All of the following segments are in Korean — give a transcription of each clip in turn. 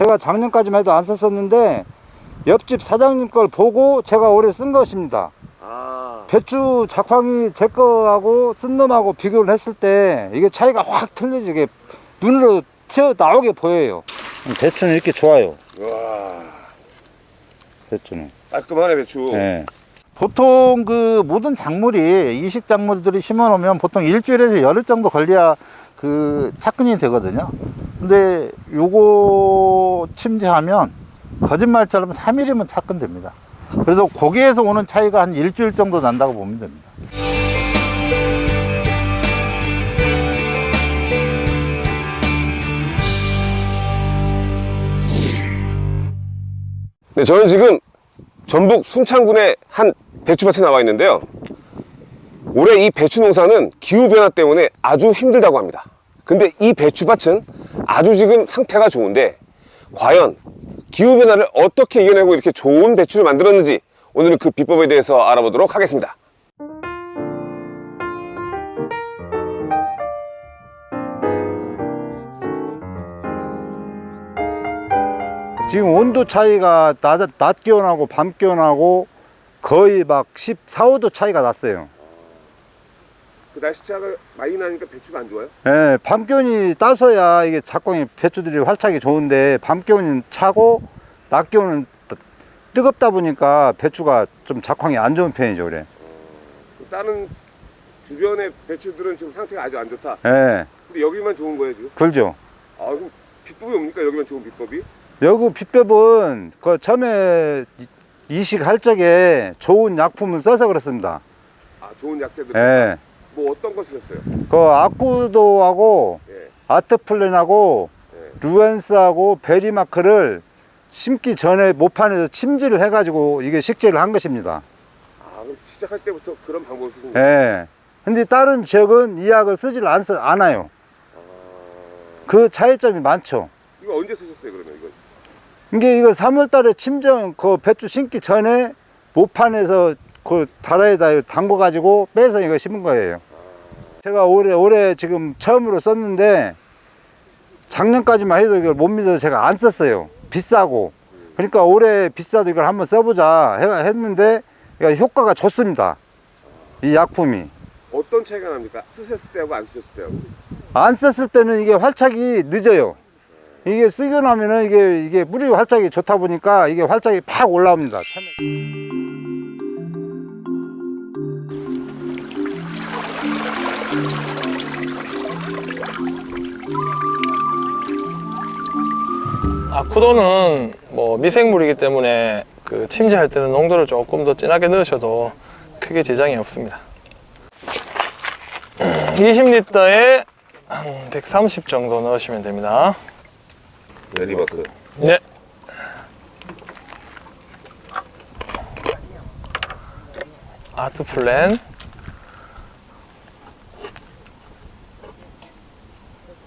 제가 작년까지만 해도 안 썼었는데 옆집 사장님 걸 보고 제가 올해 쓴 것입니다. 아, 배추 작황이 제 거하고 쓴 놈하고 비교를 했을 때 이게 차이가 확 틀리지 이게 눈으로 튀어 나오게 보여요. 배추는 이렇게 좋아요. 와, 배추는. 깔끔하네 배추. 네. 보통 그 모든 작물이 이식 작물들이 심어 놓으면 보통 일주일에서 열흘 정도 걸려야 그 착근이 되거든요. 근데 요거 침지하면 거짓말처럼 3일이면 착근됩니다. 그래서 거기에서 오는 차이가 한 일주일 정도 난다고 보면 됩니다. 네, 저는 지금 전북 순창군의 한 배추밭에 나와 있는데요. 올해 이 배추 농사는 기후변화 때문에 아주 힘들다고 합니다. 근데 이 배추밭은 아주 지금 상태가 좋은데 과연 기후변화를 어떻게 이겨내고 이렇게 좋은 배추를 만들었는지 오늘은 그 비법에 대해서 알아보도록 하겠습니다. 지금 온도 차이가 낮, 낮 기온하고 밤 기온하고 거의 막 14, 5도 차이가 났어요. 그 날씨차가 많이 나니까 배추가 안 좋아요? 예, 밤 기온이 따서야 이게 작광이 배추들이 활착이 좋은데 밤 기온은 차고 낮 기온은 뜨- 뜨겁다 보니까 배추가 좀 작황이 안 좋은 편이죠, 그래. 다른 주변의 배추들은 지금 상태가 아주 안 좋다. 예, 근데 여기만 좋은 거예요 지금? 그렇죠. 아 그럼 비법이 뭡니까 여기만 좋은 비법이? 여기 비법은 그 처음에 이- 이식할 적에 좋은 약품을 써서 그렇습니다. 아 좋은 약재들 예, 뭐 어떤 거 쓰셨어요? 그 아쿠도하고 예. 아트플랜하고 예. 루엔스하고 베리마크를 심기 전에 모판에서 침지를 해가지고 이게 식재를 한 것입니다. 아 그럼 시작할 때부터 그런 방법을 쓰신 거예요? 예. 근데 다른 지역은 이 약을 쓰질 않, 않아요. 아... 그 차이점이 많죠. 이거 언제 쓰셨어요 그러면 이게 이거 3월 달에 침정, 그 배추 심기 전에 모판에서 그 다라에다 담궈 가지고 빼서 이거 심은 거예요. 제가 올해, 올해 지금 처음으로 썼는데 작년까지만 해도 이걸 못 믿어서 제가 안 썼어요. 비싸고. 그러니까 올해 비싸도 이걸 한번 써보자 해- 했는데 효과가 좋습니다. 이 약품이. 어떤 차이가 납니까? 쓰셨을 때하고 안 쓰셨을 때하고 안 썼을 때는 이게 활착이 늦어요. 이게 쓰고 나면은 이게 이게 뿌리 활착이 좋다 보니까 이게 활착이 팍 올라옵니다. 처음에. 아쿠도는 뭐 미생물이기 때문에 그 침지할 때는 농도를 조금 더 진하게 넣으셔도 크게 지장이 없습니다. 20리터에 한 130 정도 넣으시면 됩니다. 베리마크 네. 아트 플랜.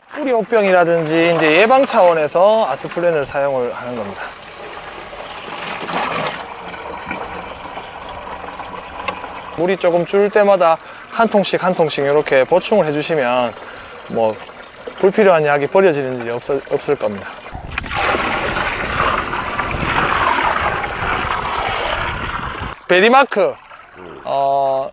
뿌리 혹병이라든지 이제 예방 차원에서 아트 플랜을 사용을 하는 겁니다. 물이 조금 줄 때마다 한 통씩 한 통씩 이렇게 보충을 해주시면 뭐 불필요한 약이 버려지는 일이 없, 없을 겁니다. 베리마크. 어,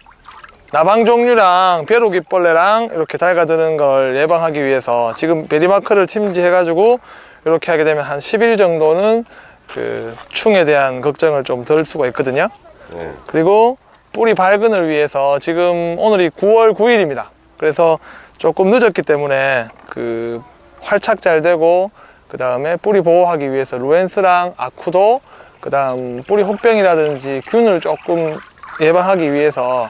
나방 종류랑 벼룩이벌레랑 이렇게 달라드는 걸 예방하기 위해서 지금 베리마크를 침지해 가지고 이렇게 하게 되면 한 10일 정도는 그 충에 대한 걱정을 좀 덜 수가 있거든요. 네. 그리고 뿌리 발근을 위해서 지금 오늘이 9월 9일입니다. 그래서 조금 늦었기 때문에 그 활착 잘 되고 그 다음에 뿌리 보호하기 위해서 루엔스랑 아쿠도 그 다음 뿌리 혹병이라든지 균을 조금 예방하기 위해서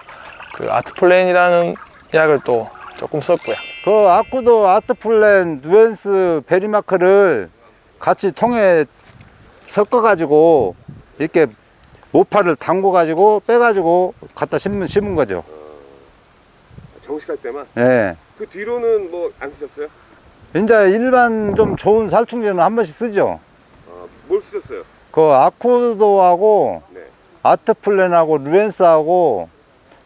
그 아트플랜이라는 약을 또 조금 썼고요 그 아쿠도 아트플랜 누엔스 베리마크를 같이 통에 섞어 가지고 이렇게 모파를 담궈 가지고 빼 가지고 갖다 심은, 심은 거죠. 정식할 때만 예. 그 뒤로는 뭐 안 쓰셨어요? 이제 일반 좀 좋은 살충제는 한 번씩 쓰죠. 아? 그 아쿠도하고 네. 아트플랜하고 루엔스하고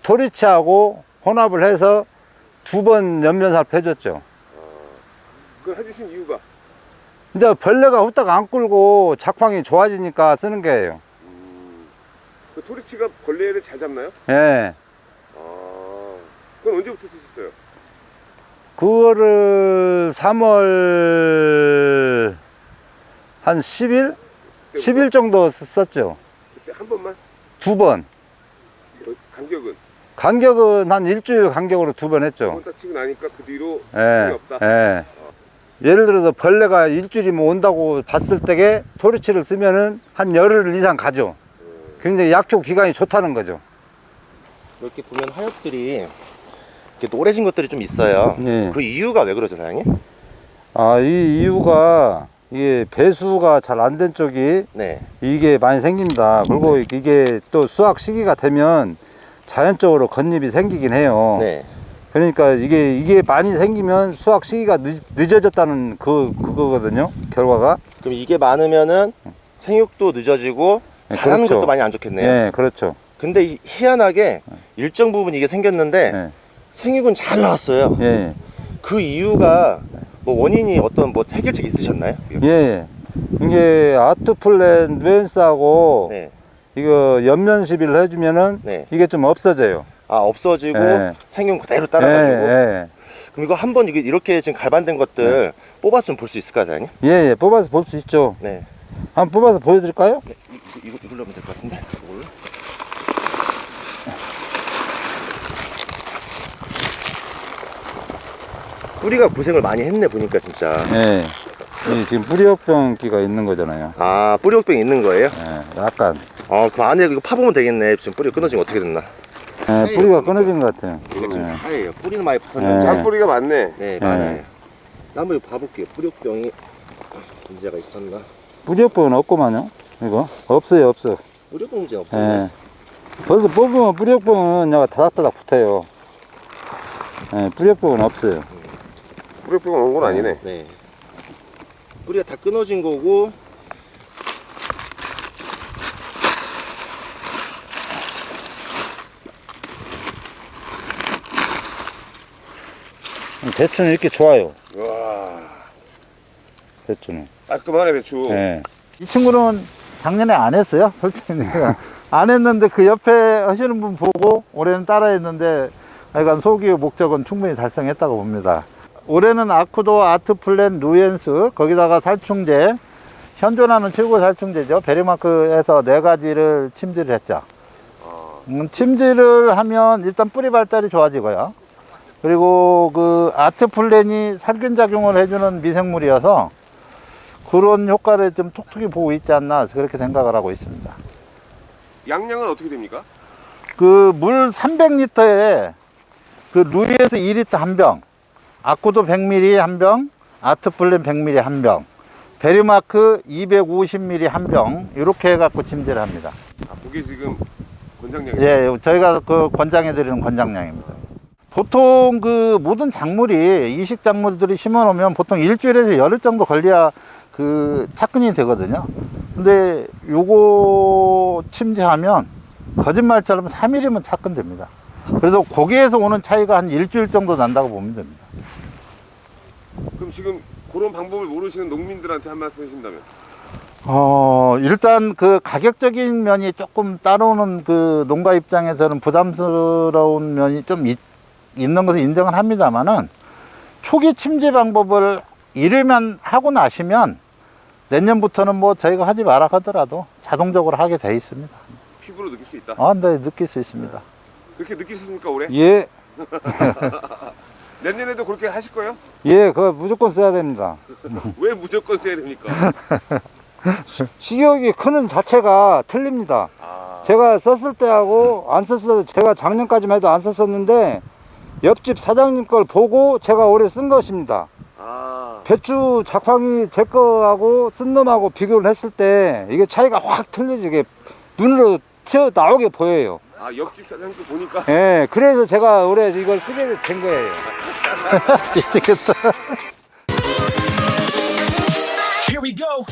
토리치하고 혼합을 해서 두 번 연면살 해줬죠. 그걸 해주신 이유가 이제 벌레가 후딱 안 끌고 작황이 좋아지니까 쓰는 거예요. 그 토리치가 벌레를 잘 잡나요? 예. 아, 그건 언제부터 쓰셨어요? 그거를 3월 한 10일? 10일 정도 썼죠. 그때 한 번만? 두 번. 어, 간격은? 간격은 한 일주일 간격으로 두 번 했죠. 한번 딱 치고 나니까 그 뒤로 예. 없다? 예. 예를 들어서 벌레가 일주일이면 온다고 봤을 때에 토리치를 쓰면은 한 열흘 이상 가죠. 굉장히 약초 기간이 좋다는 거죠. 이렇게 보면 하엽들이 이렇게 노래진 것들이 좀 있어요. 예. 그 이유가 왜 그러죠, 사장님? 아, 이 이유가 이게 배수가 잘 안 된 쪽이 네. 이게 많이 생긴다. 그리고 이게 또 수확 시기가 되면 자연적으로 겉잎이 생기긴 해요. 네. 그러니까 이게 이게 많이 생기면 수확 시기가 늦, 늦어졌다는 그 그거거든요. 결과가. 그럼 이게 많으면은 생육도 늦어지고 네, 자라는 그렇죠. 것도 많이 안 좋겠네요. 네, 그렇죠. 근데 이- 희한하게 일정 부분 이게 생겼는데 네. 생육은 잘 나왔어요. 예. 그 이유가 뭐 원인이 어떤 뭐 해결책 있으셨나요? 예. 예. 이게 아트플랜 누엔스하고 네. 이거 연면 시비를 해주면은 네. 이게 좀 없어져요. 아 없어지고 네. 생육 그대로 따라가지고. 예, 예. 그럼 이거 한번 이렇게 지금 갈반된 것들 뽑았으면 볼 수 있을까요, 사장님? 예, 예. 뽑아서 볼 수 있죠. 네. 한번 뽑아서 보여드릴까요? 네, 이, 이, 이걸로 하면 될 것 같은데. 이걸로. 뿌리가 고생을 많이 했네 보니까 진짜. 예. 이 지금 뿌리역병기가 있는 거잖아요. 아 뿌리 혹병 있는 거예요? 예, 약간. 아그 안에 이거 파보면 되겠네. 지금 뿌리 끊어지면 어떻게 됐나? 예, 뿌리가 끊어진 것 같아요. 이거 지금 예. 하얘요. 뿌리는 많이 붙었는데. 네. 짠뿌리가 많네. 네 많아요. 한번 이거 봐볼게요. 뿌리 혹병이 문제가 있었나? 뿌리역병은 없구만요. 이거 없어요, 없어. 뿌리 혹병 문제 없어요. 예. 벌써 뽑으면 뿌리역병은 내가 다닥다닥 붙어요. 예, 뿌리역병은 없어요. 뿌리병 온건 아니네. 네. 뿌리가 다 끊어진 거고 배추는 이렇게 좋아요. 와 배추는. 깔끔하네 배추. 예. 이 친구는 작년에 안 했어요. 솔직히 내가 안 했는데 그 옆에 하시는 분 보고 올해는 따라 했는데 하여간 소기의 목적은 충분히 달성했다고 봅니다. 올해는 아쿠도 아트플랜 루엔스 거기다가 살충제 현존하는 최고 살충제죠. 베리마크에서 네 가지를 침지를 했죠. 음, 침지를 하면 일단 뿌리 발달이 좋아지고요. 그리고 그 아트플랜이 살균 작용을 해주는 미생물이어서 그런 효과를 좀 톡톡히 보고 있지 않나 그렇게 생각을 하고 있습니다. 약량은 어떻게 됩니까? 그 물 300리터에 그 루이에서 2리터 한 병, 아쿠도 100ml 한 병, 아트플랜 100ml 한 병, 베리마크 250ml 한 병, 이렇게 해갖고 침지를 합니다. 아 그게 지금 권장량이. 예, 저희가 그 권장해드리는 권장량입니다. 보통 그 모든 작물이 이식 작물들이 심어 놓으면 보통 일주일에서 열흘 정도 걸려야 그 착근이 되거든요. 근데 요거 침제하면 거짓말처럼 3일이면 착근됩니다. 그래서 거기에서 오는 차이가 한 일주일 정도 난다고 보면 됩니다. 그럼 지금 그런 방법을 모르시는 농민들한테 한 말씀 해주신다면? 어, 일단 그 가격적인 면이 조금 따라오는 그 농가 입장에서는 부담스러운 면이 좀 있, 있는 것을 인정은 합니다만은 초기 침제 방법을 이르면 하고 나시면 내년부터는 뭐 저희가 하지 마라 하더라도 자동적으로 하게 돼 있습니다. 피부로 느낄 수 있다. 아, 네, 느낄 수 있습니다. 그렇게 느끼십니까 올해? 예, 내년에도 그렇게 하실 거예요? 예, 그거 무조건 써야 됩니다. 왜 무조건 써야 됩니까? 식욕이 크는 자체가 틀립니다. 아, 제가 썼을 때하고 안 썼을 때 제가 작년까지만 해도 안 썼었는데 옆집 사장님 걸 보고 제가 올해 쓴 것입니다. 아, 배추 작황이 제 거하고 쓴 놈하고 비교를 했을 때 이게 차이가 확 틀리지 이게 눈으로 튀어 나오게 보여요. 아 옆집 사장님도 보니까 예, 그래서 제가 올해 이걸 쓰게 된 거예요. 되겠다. Here we go.